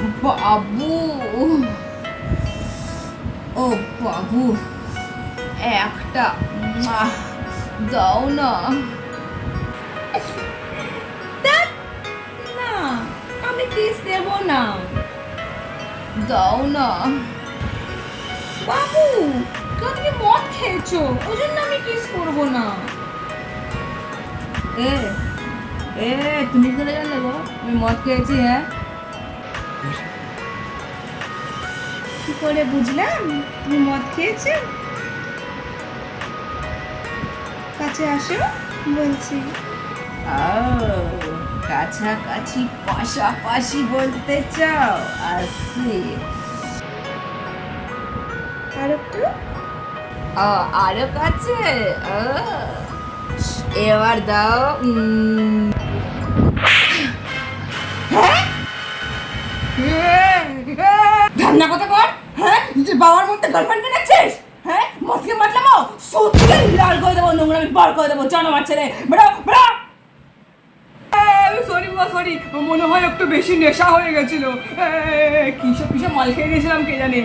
বাবু ও বাবু একটা দাও না। না আমি কিস দেব না। দাও না। বাবু তো তুমি মদ খেয়েছো ওই জন্য আমি কিস করব না। এ এ তুমি করে জানলে গো? আমি মদ খেয়েছি হ্যাঁ? করে বুঝলাম তুমি মদ খেয়েছো? কাছে আসো বলছি। কাছাকাছি পাশাপাশি বলতে চাও? আসি আর একটু? আরও কাছে? এবার দাও উম। ধান্না কথা কর হ্যাঁ? যে বাবার মধ্যে গার্লফ্রেন্ড হ্যাঁ? মদকে মাতলামো সত্যি লাল করে দেবো, নোংরা বার করে দেবো, জানো আমার ছেলে। বেড়া বেড়া সরি বাবা সরি মনে হয় একটু বেশি নেশা হয়ে গেছিল। কিসব কিসব মাল খেয়ে নিয়েছিলাম কে জানে?